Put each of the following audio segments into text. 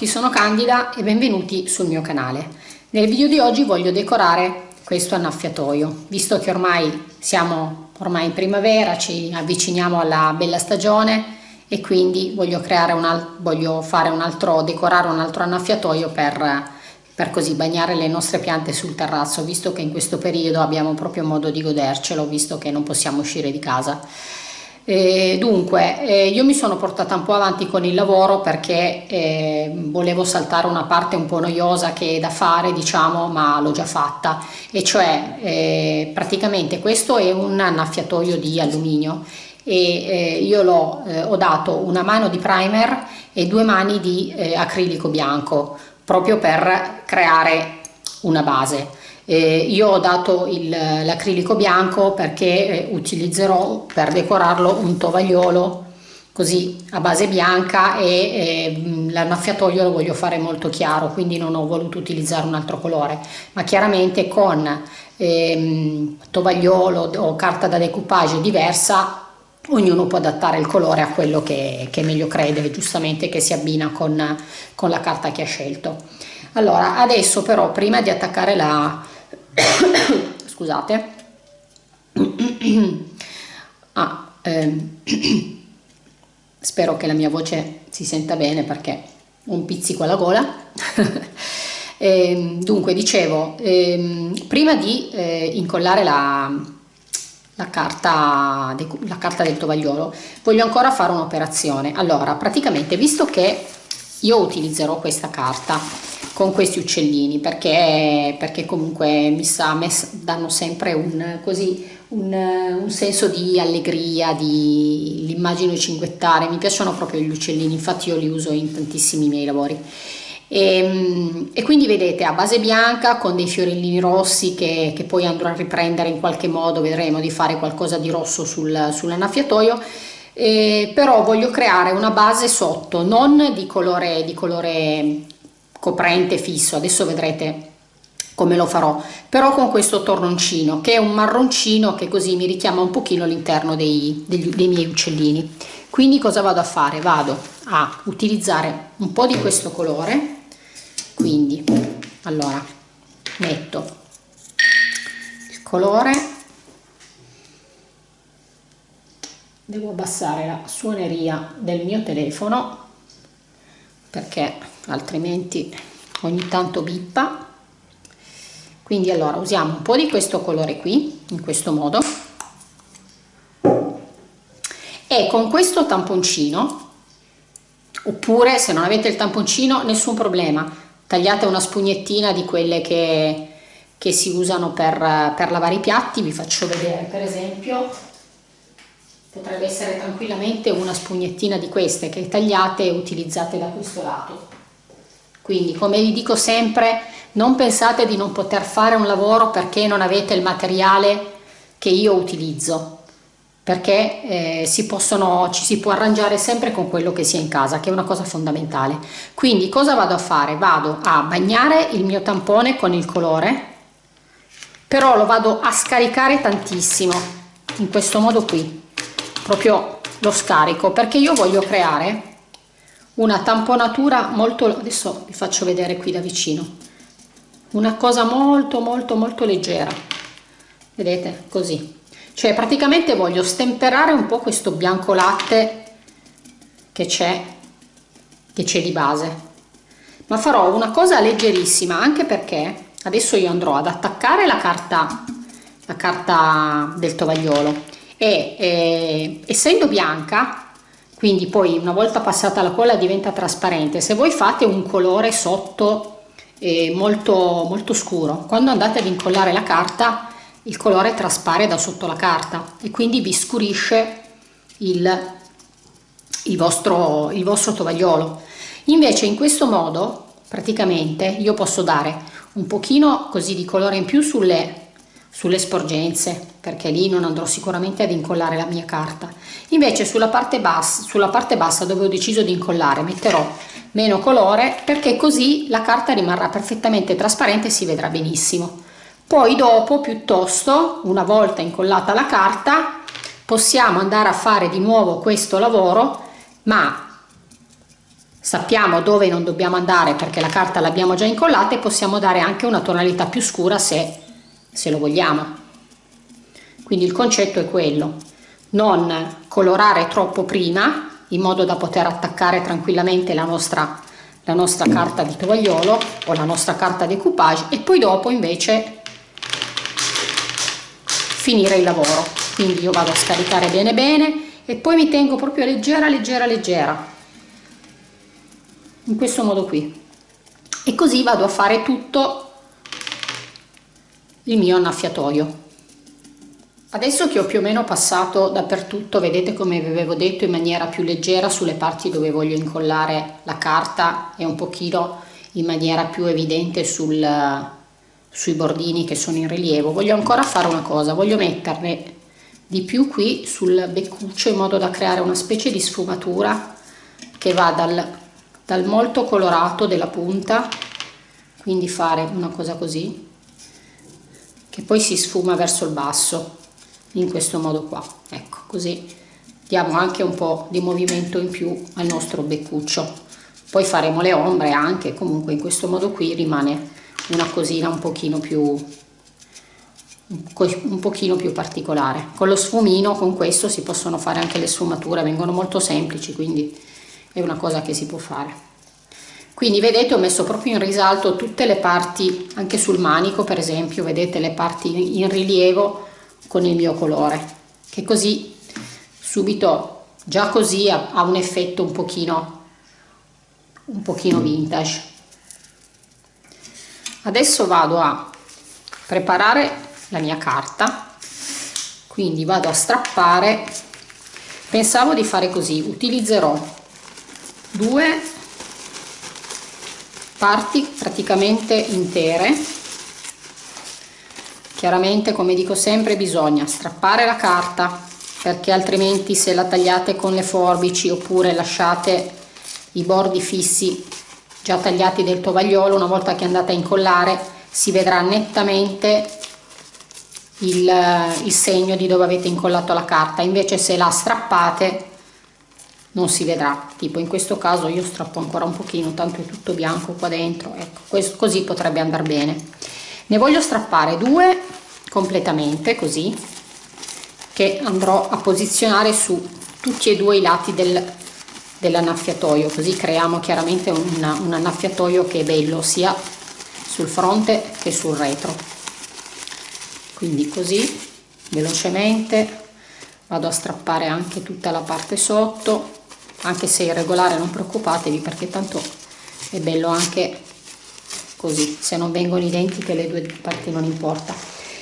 Tutti, sono Candida e benvenuti sul mio canale. Nel video di oggi voglio decorare questo annaffiatoio, visto che ormai siamo ormai in primavera, ci avviciniamo alla bella stagione e quindi voglio, creare un, voglio fare un altro, decorare un altro annaffiatoio per, per così bagnare le nostre piante sul terrazzo, visto che in questo periodo abbiamo proprio modo di godercelo, visto che non possiamo uscire di casa. Eh, dunque, eh, io mi sono portata un po' avanti con il lavoro perché eh, volevo saltare una parte un po' noiosa che è da fare, diciamo, ma l'ho già fatta, e cioè eh, praticamente questo è un annaffiatoio di alluminio e eh, io l'ho, eh, ho dato una mano di primer e due mani di acrilico bianco proprio per creare una base. Eh, io ho dato l'acrilico bianco perché eh, utilizzerò per decorarlo un tovagliolo così a base bianca e eh, l'annaffiatoio lo voglio fare molto chiaro quindi non ho voluto utilizzare un altro colore ma chiaramente con ehm, tovagliolo o carta da decoupage diversa ognuno può adattare il colore a quello che, che meglio crede giustamente che si abbina con, con la carta che ha scelto allora adesso però prima di attaccare la, scusate. Ah, ehm, spero che la mia voce si senta bene perché ho un pizzico alla gola. E, ehm, dunque dicevo ehm, prima di eh, incollare la, la, carta, la carta del tovagliolo voglio ancora fare un'operazione. Allora praticamente visto che io utilizzerò questa carta con questi uccellini perché, perché comunque mi sa me danno sempre un, così, un, un senso di allegria, di l'immagine cinguettare, mi piacciono proprio gli uccellini, infatti io li uso in tantissimi miei lavori. E, ehm, e, quindi vedete a base bianca con dei fiorellini rossi che, che, poi andrò a riprendere in qualche modo, vedremo di fare qualcosa di rosso sul, sull'annaffiatoio eh, però voglio creare una base sotto non di colore, di colore coprente fisso adesso vedrete come lo farò però con questo tornoncino che è un marroncino che così mi richiama un pochino all'interno dei, dei, dei miei uccellini. Quindi cosa vado a fare? Vado a utilizzare un po di questo colore quindi allora metto il colore devo abbassare la suoneria del mio telefono perché altrimenti ogni tanto bippa. Quindi allora usiamo un po' di questo colore qui in questo modo. E con questo tamponcino oppure se non avete il tamponcino nessun problema. Tagliate una spugnettina di quelle che, che si usano per, per lavare i piatti. Vi faccio vedere per esempio potrebbe essere tranquillamente una spugnettina di queste che tagliate e utilizzate da questo lato. Quindi come vi dico sempre non pensate di non poter fare un lavoro perché non avete il materiale che io utilizzo perché eh, si possono, ci si può arrangiare sempre con quello che si ha in casa che è una cosa fondamentale. Quindi cosa vado a fare? vado a bagnare il mio tampone con il colore però lo vado a scaricare tantissimo in questo modo qui proprio lo scarico perché io voglio creare una tamponatura molto adesso vi faccio vedere qui da vicino una cosa molto molto molto leggera vedete così. Cioè praticamente voglio stemperare un po questo bianco latte che c'è che c'è di base. Ma farò una cosa leggerissima anche perché adesso io andrò ad attaccare la carta la carta del tovagliolo e eh, essendo bianca quindi poi una volta passata la colla diventa trasparente. Se voi fate un colore sotto eh, molto molto scuro quando andate ad incollare la carta il colore traspare da sotto la carta e quindi vi scurisce il, il, vostro, il vostro tovagliolo. Invece in questo modo praticamente io posso dare un pochino così di colore in più sulle sulle sporgenze perché lì non andrò sicuramente ad incollare la mia carta. Invece sulla parte bassa sulla parte bassa dove ho deciso di incollare metterò meno colore perché così la carta rimarrà perfettamente trasparente e si vedrà benissimo. Poi dopo piuttosto una volta incollata la carta possiamo andare a fare di nuovo questo lavoro ma sappiamo dove non dobbiamo andare perché la carta l'abbiamo già incollata e possiamo dare anche una tonalità più scura se, se lo vogliamo. Quindi il concetto è quello. Non colorare troppo prima in modo da poter attaccare tranquillamente la nostra, la nostra carta di tovagliolo o la nostra carta decoupage e poi dopo invece finire il lavoro. Quindi io vado a scaricare bene bene e poi mi tengo proprio leggera leggera leggera. In questo modo qui. E così vado a fare tutto il mio annaffiatoio Adesso che ho più o meno passato dappertutto, vedete come vi avevo detto in maniera più leggera sulle parti dove voglio incollare la carta e un pochino in maniera più evidente sul, sui bordini che sono in rilievo. Voglio ancora fare una cosa, voglio metterne di più qui sul beccuccio in modo da creare una specie di sfumatura che va dal, dal molto colorato della punta, quindi fare una cosa così, che poi si sfuma verso il basso in questo modo qua. Ecco così diamo anche un po di movimento in più al nostro beccuccio. Poi faremo le ombre anche comunque in questo modo qui rimane una cosina un pochino più un pochino più particolare. Con lo sfumino con questo si possono fare anche le sfumature vengono molto semplici quindi è una cosa che si può fare quindi vedete ho messo proprio in risalto tutte le parti anche sul manico per esempio vedete le parti in rilievo con il mio colore che così subito già così ha, ha un effetto un pochino un pochino vintage. Adesso vado a preparare la mia carta. Quindi vado a strappare. Pensavo di fare così utilizzerò due parti praticamente intere. Chiaramente come dico sempre bisogna strappare la carta perché altrimenti se la tagliate con le forbici oppure lasciate i bordi fissi già tagliati del tovagliolo una volta che andate a incollare si vedrà nettamente il, il segno di dove avete incollato la carta. Invece se la strappate non si vedrà. Tipo in questo caso io strappo ancora un pochino tanto è tutto bianco qua dentro. Ecco questo, così potrebbe andare bene. Ne voglio strappare due completamente così che andrò a posizionare su tutti e due i lati del, dell'annaffiatoio così creiamo chiaramente un, un annaffiatoio che è bello sia sul fronte che sul retro. Quindi così velocemente vado a strappare anche tutta la parte sotto anche se irregolare non preoccupatevi perché tanto è bello anche così se non vengono identiche le due parti non importa.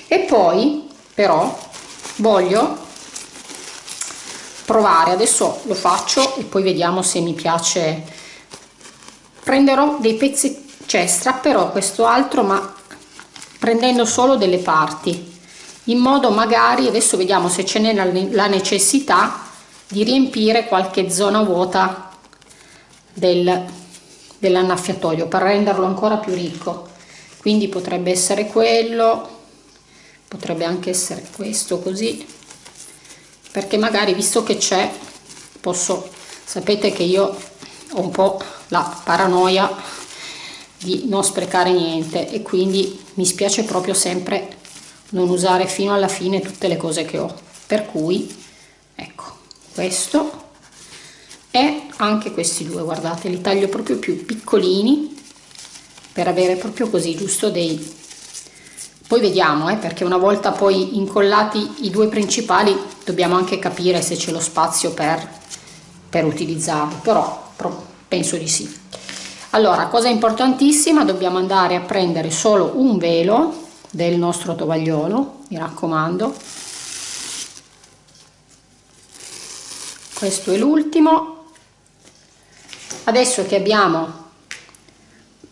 E poi però voglio provare adesso lo faccio e poi vediamo se mi piace. Prenderò dei pezzi cioè strapperò questo altro ma prendendo solo delle parti in modo magari adesso vediamo se ce n'è la necessità di riempire qualche zona vuota del, dell'annaffiatoio per renderlo ancora più ricco. Quindi potrebbe essere quello potrebbe anche essere questo così perché magari visto che c'è posso sapete che io ho un po la paranoia di non sprecare niente e quindi mi spiace proprio sempre non usare fino alla fine tutte le cose che ho. Per cui questo e anche questi due guardate li taglio proprio più piccolini per avere proprio così giusto dei poi vediamo eh, perché una volta poi incollati i due principali dobbiamo anche capire se c'è lo spazio per, per utilizzarli però, però penso di sì. Allora cosa importantissima dobbiamo andare a prendere solo un velo del nostro tovagliolo mi raccomando questo è l'ultimo. Adesso che abbiamo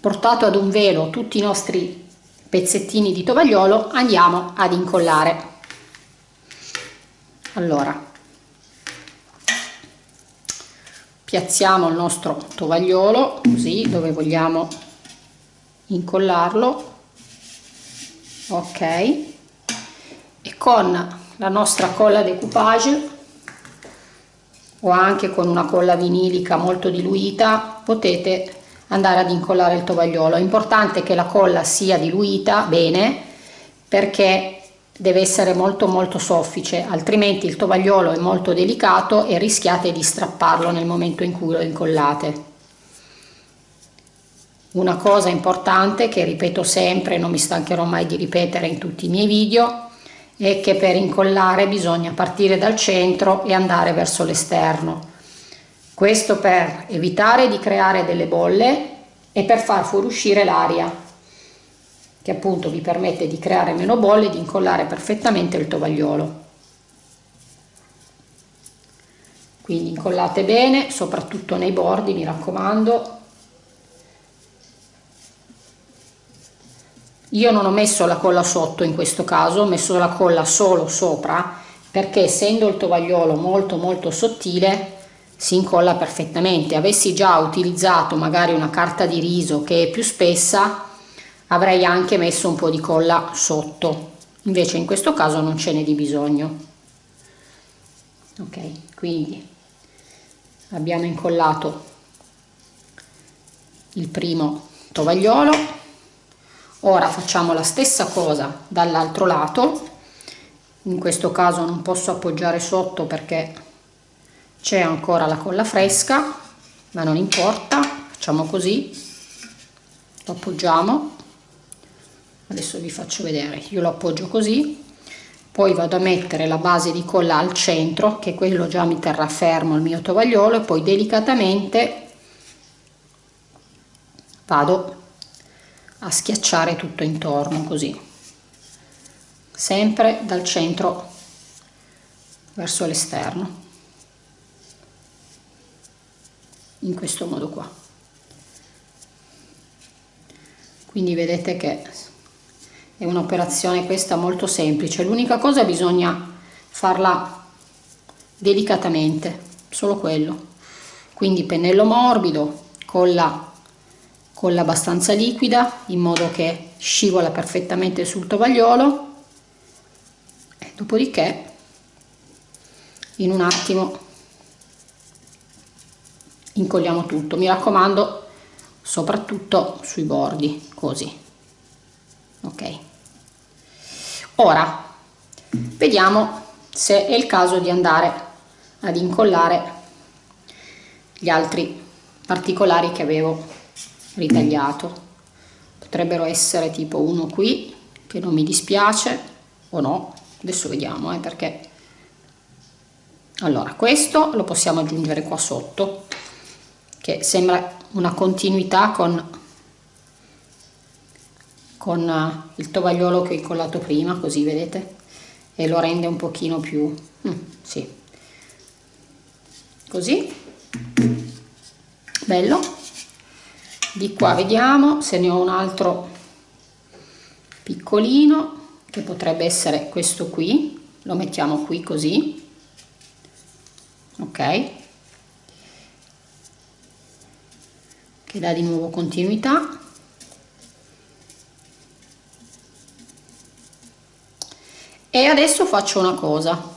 portato ad un velo tutti i nostri pezzettini di tovagliolo andiamo ad incollare. Allora piazziamo il nostro tovagliolo così dove vogliamo incollarlo. Ok. E con la nostra colla decoupage o anche con una colla vinilica molto diluita potete andare ad incollare il tovagliolo. È importante che la colla sia diluita bene perché deve essere molto molto soffice altrimenti il tovagliolo è molto delicato e rischiate di strapparlo nel momento in cui lo incollate. Una cosa importante che ripeto sempre non mi stancherò mai di ripetere in tutti i miei video è che per incollare bisogna partire dal centro e andare verso l'esterno. Questo per evitare di creare delle bolle e per far fuoriuscire l'aria che appunto vi permette di creare meno bolle e di incollare perfettamente il tovagliolo. Quindi incollate bene soprattutto nei bordi mi raccomando io non ho messo la colla sotto in questo caso ho messo la colla solo sopra perché essendo il tovagliolo molto molto sottile si incolla perfettamente. Avessi già utilizzato magari una carta di riso che è più spessa avrei anche messo un po di colla sotto. Invece in questo caso non ce n'è di bisogno. Ok quindi abbiamo incollato il primo tovagliolo ora facciamo la stessa cosa dall'altro lato. In questo caso non posso appoggiare sotto perché c'è ancora la colla fresca ma non importa facciamo così. Lo appoggiamo. Adesso vi faccio vedere. Io lo appoggio così. Poi vado a mettere la base di colla al centro che quello già mi terrà fermo il mio tovagliolo e poi delicatamente vado a schiacciare tutto intorno così. Sempre dal centro verso l'esterno. In questo modo qua. Quindi vedete che è un'operazione questa molto semplice. L'unica cosa bisogna farla delicatamente solo quello. Quindi pennello morbido colla colla abbastanza liquida in modo che scivola perfettamente sul tovagliolo. Dopodiché in un attimo incolliamo tutto. Mi raccomando soprattutto sui bordi così. Ok. Ora vediamo se è il caso di andare ad incollare gli altri particolari che avevo ritagliato. Potrebbero essere tipo uno qui che non mi dispiace o no adesso vediamo eh, perché. Allora questo lo possiamo aggiungere qua sotto che sembra una continuità con con eh, il tovagliolo che ho incollato prima così vedete? E lo rende un pochino più mm, sì. Così. Bello di qua vediamo se ne ho un altro piccolino che potrebbe essere questo qui. Lo mettiamo qui così. Ok. Che dà di nuovo continuità. E adesso faccio una cosa.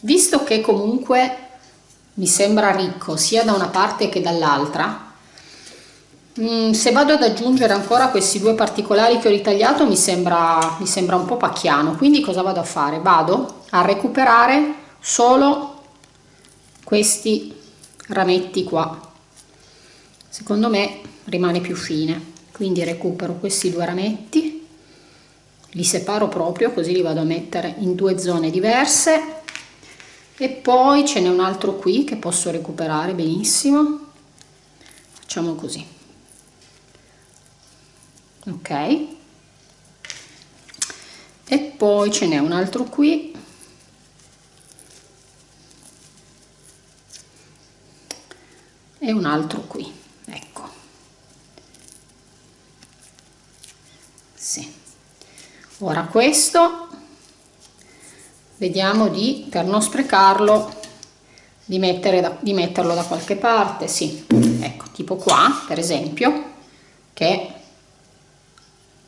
Visto che comunque mi sembra ricco sia da una parte che dall'altra. Mm, se vado ad aggiungere ancora questi due particolari che ho ritagliato mi sembra, mi sembra un po' pacchiano. Quindi cosa vado a fare? vado a recuperare solo questi rametti qua. Secondo me rimane più fine. Quindi recupero questi due rametti li separo proprio così li vado a mettere in due zone diverse e poi ce n'è un altro qui che posso recuperare benissimo. Facciamo così. Ok. E poi ce n'è un altro qui. E un altro qui. Ecco. Sì. Ora questo vediamo di per non sprecarlo di, da, di metterlo da qualche parte sì. Ecco tipo qua per esempio che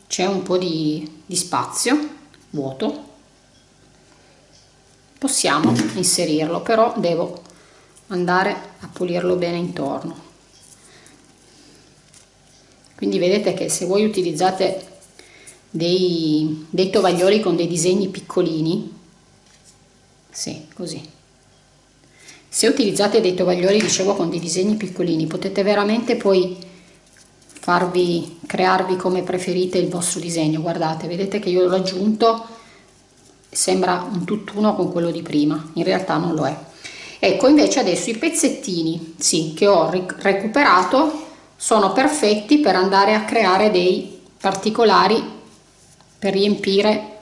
c'è un po di, di spazio vuoto. Possiamo inserirlo però devo andare a pulirlo bene intorno. Quindi vedete che se voi utilizzate dei, dei tovaglioli con dei disegni piccolini sì così. Se utilizzate dei tovaglioli dicevo con dei disegni piccolini potete veramente poi farvi crearvi come preferite il vostro disegno. Guardate vedete che io l'ho aggiunto sembra un tutt'uno con quello di prima in realtà non lo è. Ecco invece adesso i pezzettini sì che ho recuperato sono perfetti per andare a creare dei particolari per riempire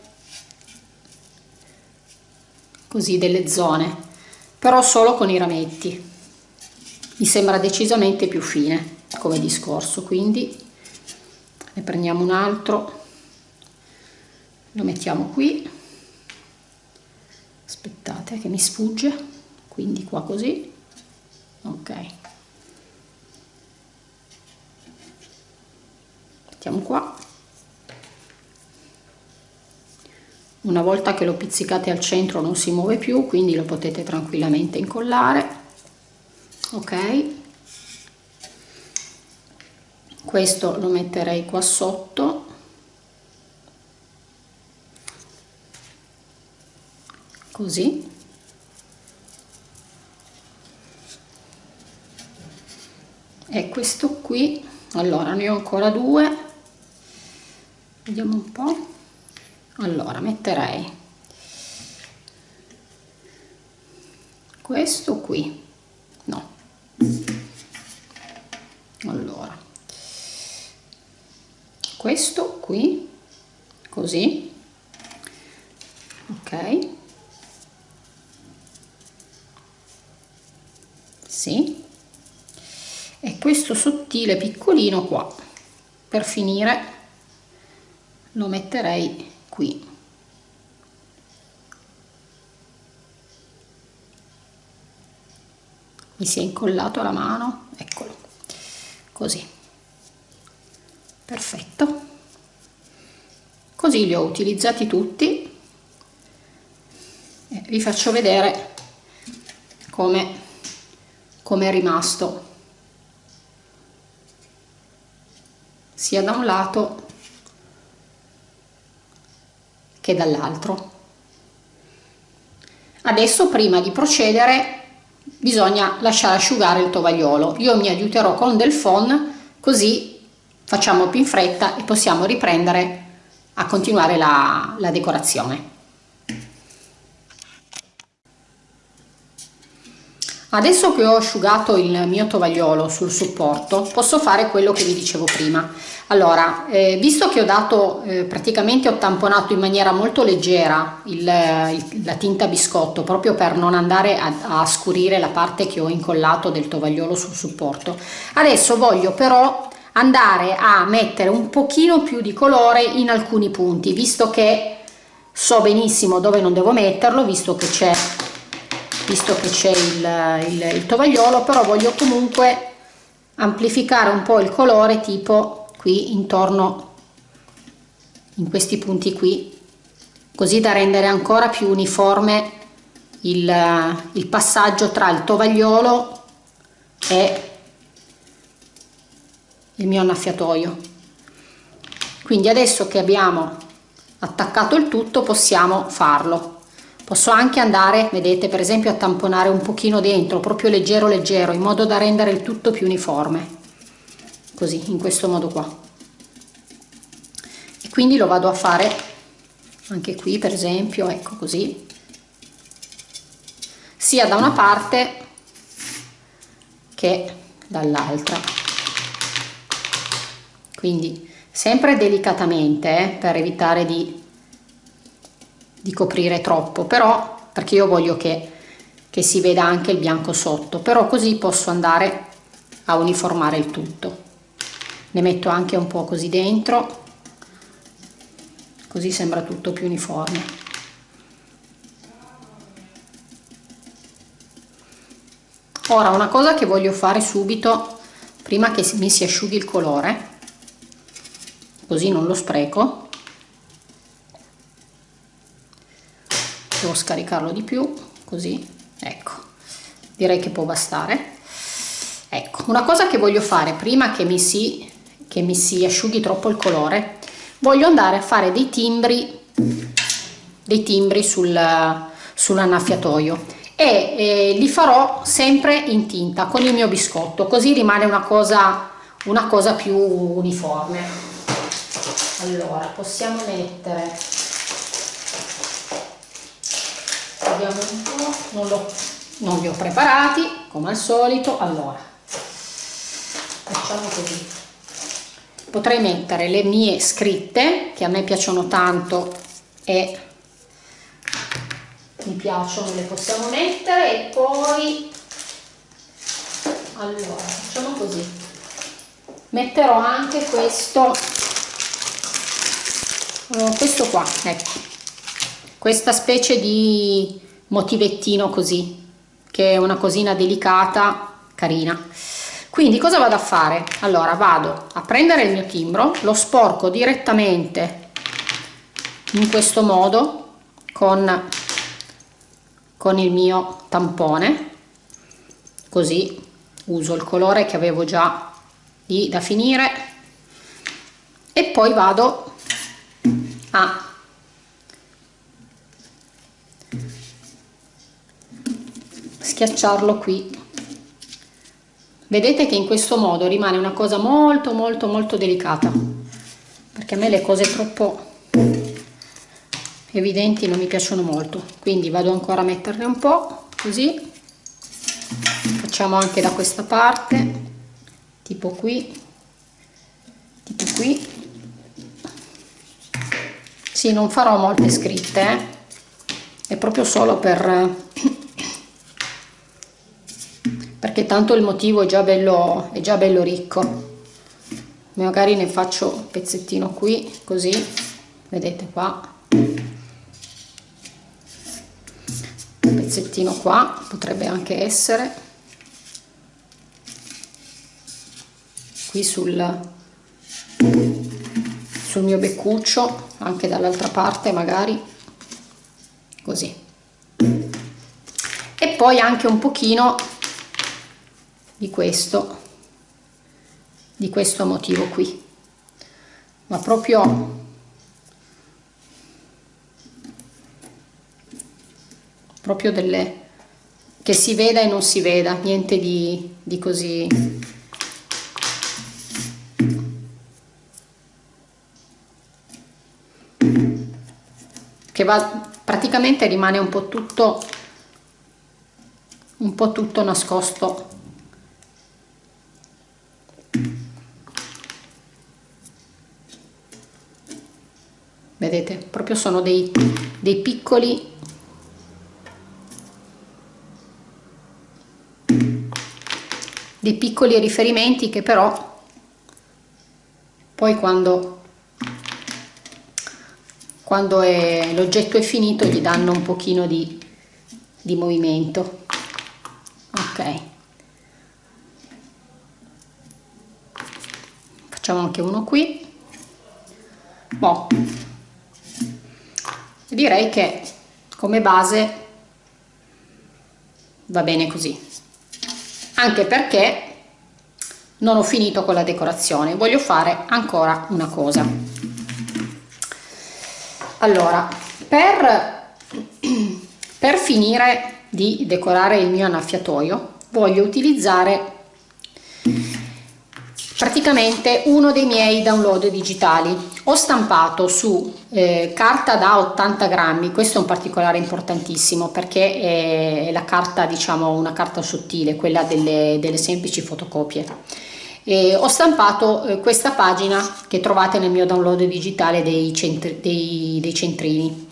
così delle zone però solo con i rametti. Mi sembra decisamente più fine come discorso quindi ne prendiamo un altro. Lo mettiamo qui. Aspettate che mi sfugge. Quindi qua così. Ok. Mettiamo qua una volta che lo pizzicate al centro non si muove più quindi lo potete tranquillamente incollare. Ok? Questo lo metterei qua sotto. Così. E questo qui. Allora ne ho ancora due. Vediamo un po' allora metterei questo qui. No. Allora questo qui così. Ok. Sì. E questo sottile piccolino qua per finire lo metterei qui. Mi si è incollato alla mano eccolo così. Perfetto. Così li ho utilizzati tutti. E vi faccio vedere come come è rimasto. Sia da un lato che dall'altro. Adesso prima di procedere bisogna lasciare asciugare il tovagliolo. Io mi aiuterò con del phon così facciamo più in fretta e possiamo riprendere a continuare la, la decorazione. Adesso che ho asciugato il mio tovagliolo sul supporto posso fare quello che vi dicevo prima. Allora, eh, visto che ho dato, eh, praticamente ho tamponato in maniera molto leggera il, il, la tinta biscotto proprio per non andare a, a scurire la parte che ho incollato del tovagliolo sul supporto, adesso voglio però andare a mettere un pochino più di colore in alcuni punti, visto che so benissimo dove non devo metterlo, visto che c'è visto che c'è il, il, il tovagliolo però voglio comunque amplificare un po' il colore tipo qui intorno in questi punti qui così da rendere ancora più uniforme il, il passaggio tra il tovagliolo e il mio annaffiatoio. Quindi adesso che abbiamo attaccato il tutto possiamo farlo posso anche andare vedete per esempio a tamponare un pochino dentro proprio leggero leggero in modo da rendere il tutto più uniforme. Così in questo modo qua. E quindi lo vado a fare anche qui per esempio ecco così. Sia da una parte che dall'altra. Quindi sempre delicatamente eh, per evitare di di coprire troppo però perché io voglio che, che si veda anche il bianco sotto però così posso andare a uniformare il tutto. Ne metto anche un po' così dentro così sembra tutto più uniforme. Ora una cosa che voglio fare subito prima che mi si asciughi il colore così non lo spreco devo scaricarlo di più così ecco. Direi che può bastare. Ecco una cosa che voglio fare prima che mi si che mi si asciughi troppo il colore voglio andare a fare dei timbri dei timbri sul sull'annaffiatoio e eh, li farò sempre in tinta con il mio biscotto così rimane una cosa una cosa più uniforme. Allora possiamo mettere po' non, non li ho preparati come al solito. Allora facciamo così. Potrei mettere le mie scritte che a me piacciono tanto e mi piacciono le possiamo mettere. E poi allora facciamo così. Metterò anche questo questo qua ecco. Questa specie di motivettino così che è una cosina delicata carina. Quindi cosa vado a fare? Allora vado a prendere il mio timbro lo sporco direttamente in questo modo con con il mio tampone così uso il colore che avevo già lì da finire e poi vado a schiacciarlo qui. Vedete che in questo modo rimane una cosa molto molto molto delicata perché a me le cose troppo evidenti non mi piacciono molto. Quindi vado ancora a metterne un po' così. Facciamo anche da questa parte tipo qui tipo qui. Sì non farò molte scritte eh? è proprio solo per perché tanto il motivo è già bello è già bello ricco. Magari ne faccio un pezzettino qui così vedete qua. Pezzettino qua potrebbe anche essere. Qui sul, sul mio beccuccio anche dall'altra parte magari. Così. E poi anche un pochino di questo di questo motivo qui. Ma proprio proprio delle che si veda e non si veda, niente di, di così che va praticamente rimane un po' tutto un po' tutto nascosto vedete proprio sono dei, dei piccoli. Dei piccoli riferimenti che però poi quando, quando l'oggetto è finito gli danno un pochino di, di movimento. Ok. Facciamo anche uno qui. Boh. Direi che come base va bene così. Anche perché non ho finito con la decorazione voglio fare ancora una cosa. Allora per, per finire di decorare il mio annaffiatoio voglio utilizzare praticamente uno dei miei download digitali. Ho stampato su eh, carta da 80 grammi. Questo è un particolare importantissimo perché è la carta diciamo una carta sottile quella delle, delle semplici fotocopie. E ho stampato eh, questa pagina che trovate nel mio download digitale dei, centri, dei, dei centrini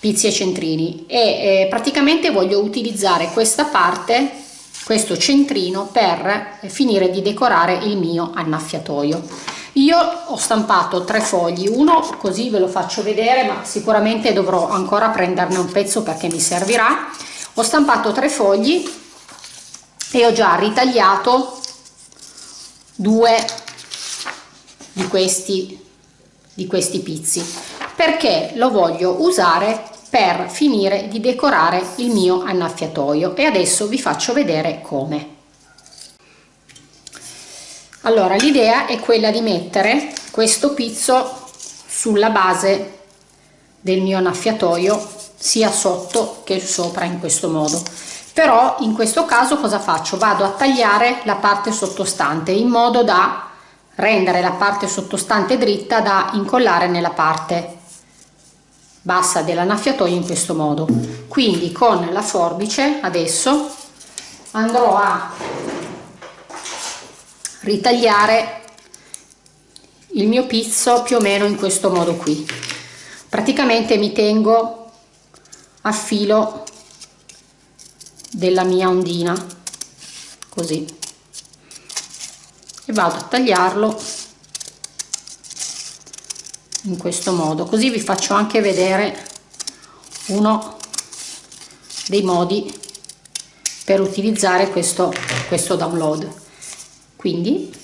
pizzi e centrini. E eh, praticamente voglio utilizzare questa parte questo centrino per finire di decorare il mio annaffiatoio. Io ho stampato tre fogli uno così ve lo faccio vedere ma sicuramente dovrò ancora prenderne un pezzo perché mi servirà. Ho stampato tre fogli e ho già ritagliato due di questi di questi pizzi. Perché lo voglio usare per finire di decorare il mio annaffiatoio. E adesso vi faccio vedere come. Allora l'idea è quella di mettere questo pizzo sulla base del mio annaffiatoio sia sotto che sopra in questo modo. Però in questo caso cosa faccio? Vado a tagliare la parte sottostante in modo da rendere la parte sottostante dritta da incollare nella parte bassa dell'annaffiatoio in questo modo. Quindi con la forbice adesso andrò a ritagliare il mio pizzo più o meno in questo modo qui. Praticamente mi tengo a filo della mia ondina così. E vado a tagliarlo in questo modo. Così vi faccio anche vedere uno dei modi per utilizzare questo questo download. Quindi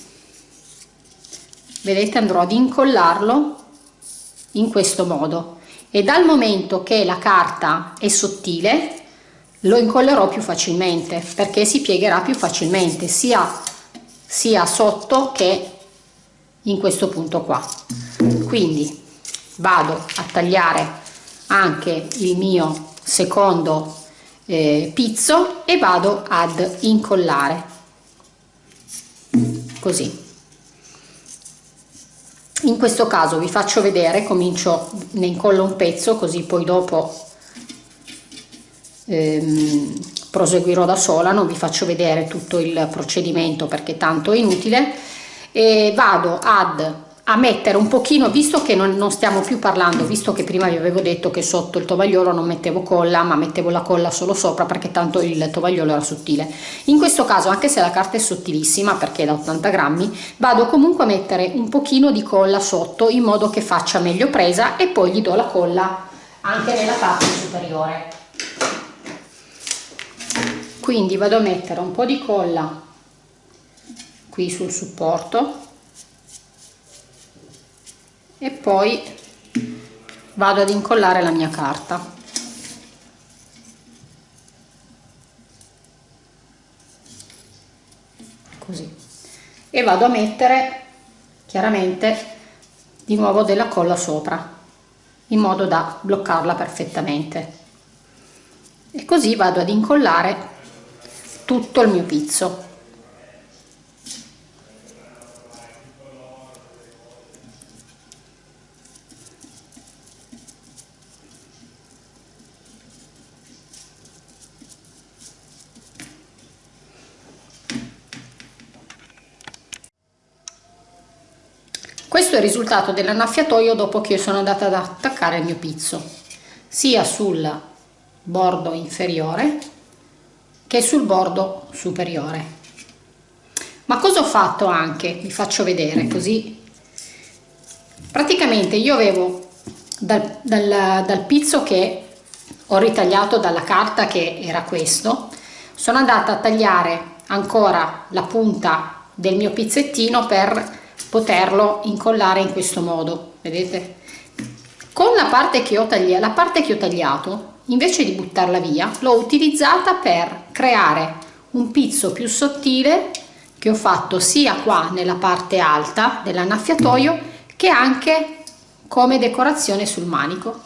vedete andrò ad incollarlo in questo modo. E dal momento che la carta è sottile lo incollerò più facilmente perché si piegherà più facilmente sia sia sotto che in questo punto qua quindi vado a tagliare anche il mio secondo eh, pizzo e vado ad incollare. Così. In questo caso vi faccio vedere comincio ne incollo un pezzo così poi dopo ehm, proseguirò da sola non vi faccio vedere tutto il procedimento perché tanto è inutile. E vado ad a mettere un pochino, visto che non, non, stiamo più parlando, visto che prima vi avevo detto che sotto il tovagliolo non mettevo colla, ma mettevo la colla solo sopra perché tanto il tovagliolo era sottile. In questo caso, anche se la carta è sottilissima, perché è da 80 grammi, vado comunque a mettere un pochino di colla sotto in modo che faccia meglio presa e poi gli do la colla anche nella parte superiore. Quindi vado a mettere un po' di colla qui sul supporto e poi vado ad incollare la mia carta. Così. E vado a mettere chiaramente di nuovo della colla sopra in modo da bloccarla perfettamente. E così vado ad incollare tutto il mio pizzo risultato dell'annaffiatoio dopo che io sono andata ad attaccare il mio pizzo, sia sul bordo inferiore che sul bordo superiore. Ma cosa ho fatto anche? Vi faccio vedere così. Praticamente io avevo dal, dal, dal pizzo che ho ritagliato dalla carta che era questo, sono andata a tagliare ancora la punta del mio pizzettino per poterlo incollare in questo modo vedete? Con la parte che ho tagliato la parte che ho tagliato invece di buttarla via l'ho utilizzata per creare un pizzo più sottile che ho fatto sia qua nella parte alta dell'annaffiatoio che anche come decorazione sul manico.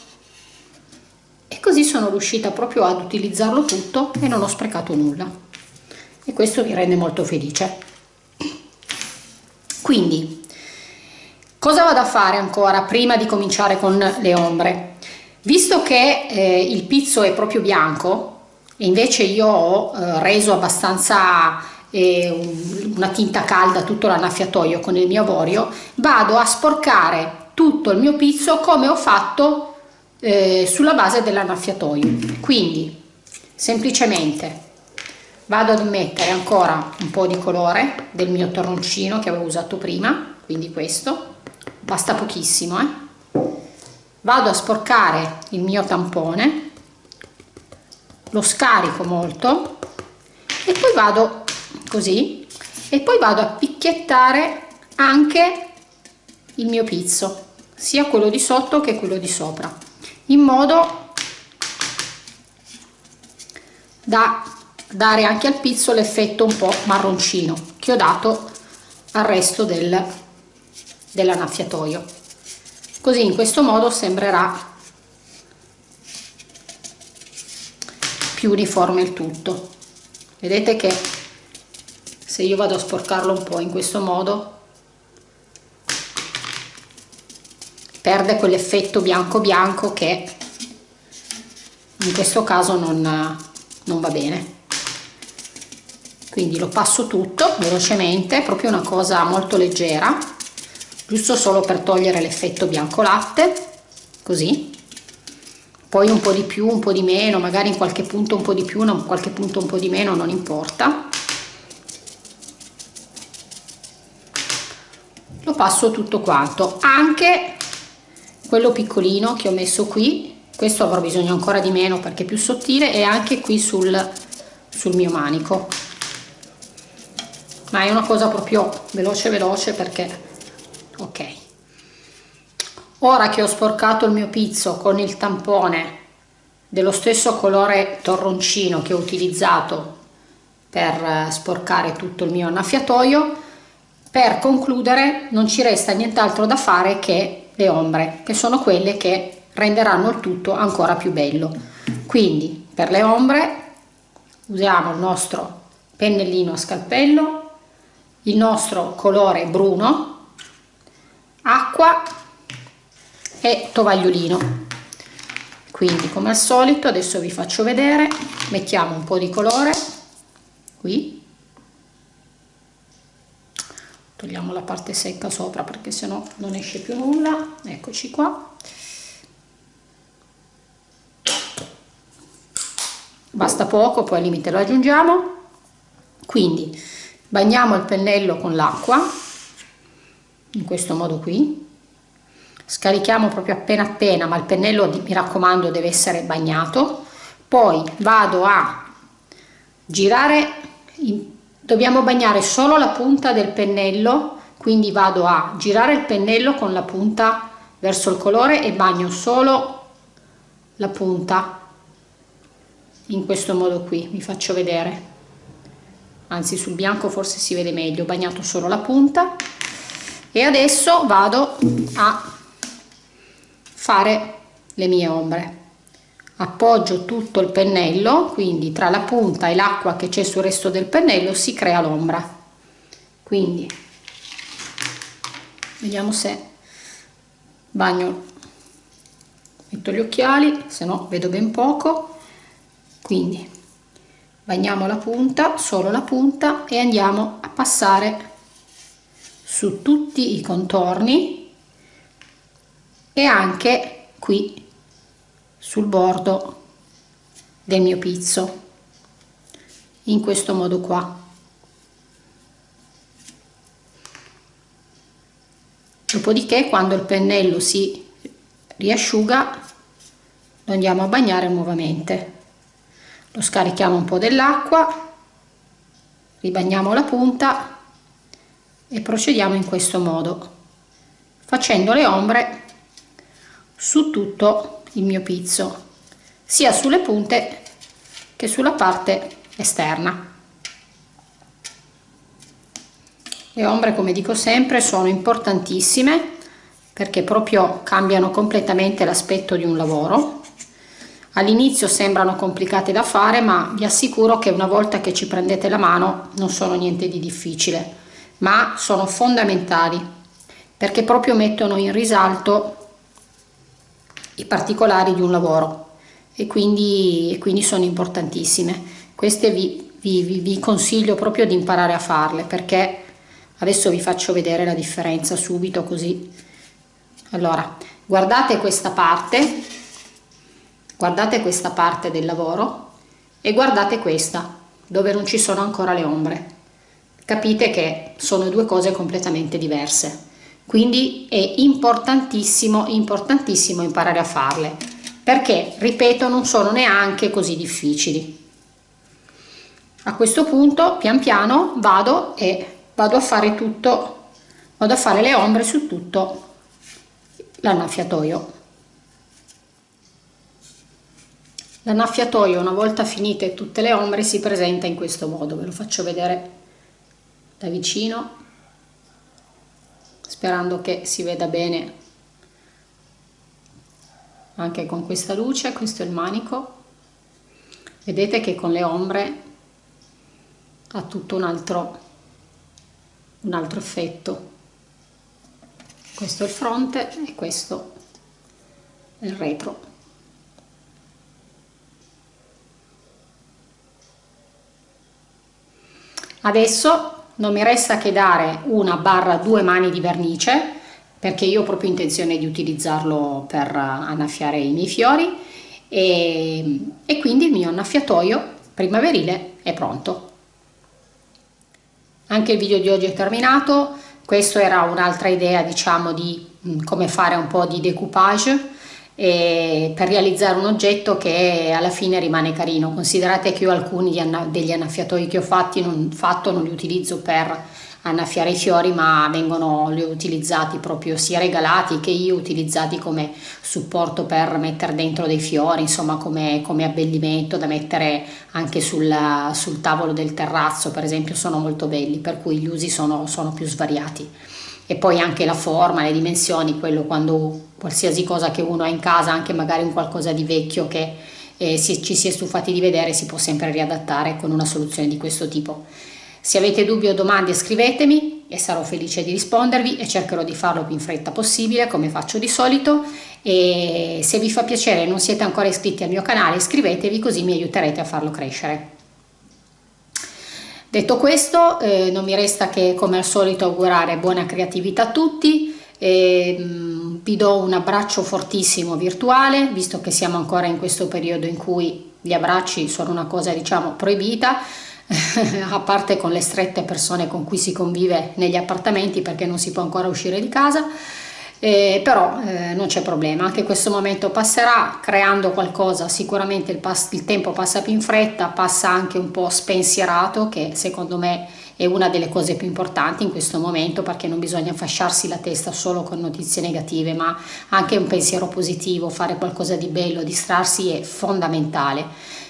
E così sono riuscita proprio ad utilizzarlo tutto e non ho sprecato nulla. E questo mi rende molto felice quindi cosa vado a fare ancora prima di cominciare con le ombre? Visto che eh, il pizzo è proprio bianco e invece io ho eh, reso abbastanza eh, una tinta calda tutto l'annaffiatoio con il mio avorio vado a sporcare tutto il mio pizzo come ho fatto eh, sulla base dell'annaffiatoio. Quindi semplicemente vado ad mettere ancora un po' di colore del mio torroncino che avevo usato prima quindi questo. Basta pochissimo eh? vado a sporcare il mio tampone. Lo scarico molto. E poi vado così. E poi vado a picchiettare anche il mio pizzo sia quello di sotto che quello di sopra in modo da dare anche al pizzo l'effetto un po' marroncino che ho dato al resto del, dell'annaffiatoio. Così in questo modo sembrerà più uniforme il tutto. Vedete che se io vado a sporcarlo un po' in questo modo perde quell'effetto bianco bianco che in questo caso non, non va bene quindi lo passo tutto velocemente proprio una cosa molto leggera giusto solo per togliere l'effetto bianco latte così. Poi un po' di più un po' di meno magari in qualche punto un po' di più in qualche punto un po' di meno non importa. Lo passo tutto quanto anche quello piccolino che ho messo qui questo avrò bisogno ancora di meno perché è più sottile e anche qui sul, sul mio manico ma è una cosa proprio veloce veloce perché ok. Ora che ho sporcato il mio pizzo con il tampone dello stesso colore torroncino che ho utilizzato per eh, sporcare tutto il mio annaffiatoio per concludere non ci resta nient'altro da fare che le ombre che sono quelle che renderanno il tutto ancora più bello. Quindi per le ombre usiamo il nostro pennellino a scalpello il nostro colore bruno acqua e tovagliolino. Quindi come al solito adesso vi faccio vedere mettiamo un po di colore qui. Togliamo la parte secca sopra perché sennò non esce più nulla. Eccoci qua. Basta poco poi al limite lo aggiungiamo. Quindi bagniamo il pennello con l'acqua in questo modo qui. Scarichiamo proprio appena appena ma il pennello mi raccomando deve essere bagnato. Poi vado a girare dobbiamo bagnare solo la punta del pennello quindi vado a girare il pennello con la punta verso il colore e bagno solo la punta in questo modo qui vi faccio vedere anzi sul bianco forse si vede meglio ho bagnato solo la punta. E adesso vado a fare le mie ombre. Appoggio tutto il pennello quindi tra la punta e l'acqua che c'è sul resto del pennello si crea l'ombra. Quindi vediamo se bagno metto gli occhiali se no vedo ben poco. Quindi bagniamo la punta solo la punta e andiamo a passare su tutti i contorni e anche qui sul bordo del mio pizzo in questo modo qua. Dopodiché quando il pennello si riasciuga lo andiamo a bagnare nuovamente lo scarichiamo un po' dell'acqua ribagniamo la punta e procediamo in questo modo facendo le ombre su tutto il mio pizzo sia sulle punte che sulla parte esterna. Le ombre come dico sempre sono importantissime perché proprio cambiano completamente l'aspetto di un lavoro All'inizio sembrano complicate da fare, ma vi assicuro che una volta che ci prendete la mano non sono niente di difficile, ma sono fondamentali perché proprio mettono in risalto i particolari di un lavoro e quindi, e quindi sono importantissime. Queste vi, vi, vi consiglio proprio di imparare a farle perché adesso vi faccio vedere la differenza subito così. Allora, guardate questa parte guardate questa parte del lavoro e guardate questa dove non ci sono ancora le ombre. Capite che sono due cose completamente diverse. Quindi è importantissimo importantissimo imparare a farle perché ripeto non sono neanche così difficili. A questo punto pian piano vado e vado a fare tutto vado a fare le ombre su tutto l'annaffiatoio L'annaffiatoio una volta finite tutte le ombre si presenta in questo modo, ve lo faccio vedere da vicino sperando che si veda bene anche con questa luce, questo è il manico. Vedete che con le ombre ha tutto un altro, un altro effetto. Questo è il fronte e questo è il retro adesso non mi resta che dare una barra due mani di vernice perché io ho proprio intenzione di utilizzarlo per annaffiare i miei fiori. E, e quindi il mio annaffiatoio primaverile è pronto. Anche il video di oggi è terminato. Questo era un'altra idea diciamo di mm, come fare un po' di decoupage per realizzare un oggetto che alla fine rimane carino. Considerate che io alcuni degli annaffiatoi che ho fatti non, fatto non li utilizzo per annaffiare i fiori ma vengono li ho utilizzati proprio sia regalati che io utilizzati come supporto per mettere dentro dei fiori insomma come, come abbellimento da mettere anche sul, sul, tavolo del terrazzo per esempio sono molto belli per cui gli usi sono, sono più svariati e poi anche la forma, le dimensioni, quello quando qualsiasi cosa che uno ha in casa, anche magari un qualcosa di vecchio che eh, si, ci si è stufati di vedere, si può sempre riadattare con una soluzione di questo tipo. Se avete dubbi o domande scrivetemi e sarò felice di rispondervi e cercherò di farlo più in fretta possibile come faccio di solito e se vi fa piacere e non siete ancora iscritti al mio canale iscrivetevi così mi aiuterete a farlo crescere. Detto questo eh, non mi resta che come al solito augurare buona creatività a tutti. E, mh, mm, vi do un abbraccio fortissimo virtuale visto che siamo ancora in questo periodo in cui gli abbracci sono una cosa diciamo proibita a parte con le strette persone con cui si convive negli appartamenti perché non si può ancora uscire di casa eh, però eh, non c'è problema anche questo momento passerà creando qualcosa sicuramente il, il, tempo passa più in fretta passa anche un po' spensierato che secondo me è una delle cose più importanti in questo momento perché non bisogna fasciarsi la testa solo con notizie negative ma anche un pensiero positivo fare qualcosa di bello distrarsi è fondamentale.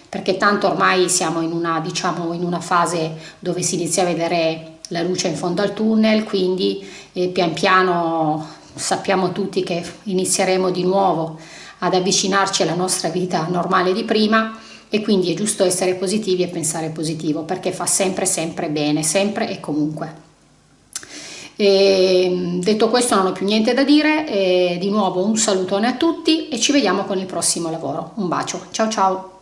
Perché tanto ormai siamo in una, diciamo, in una fase dove si inizia a vedere la luce in fondo al tunnel, quindi eh, pian piano sappiamo tutti che inizieremo di nuovo ad avvicinarci alla nostra vita normale di prima e quindi è giusto essere positivi e pensare positivo perché fa sempre sempre bene, sempre e comunque. E, detto questo non ho più niente da dire, e di nuovo un salutone a tutti e ci vediamo con il prossimo lavoro. Un bacio, ciao ciao!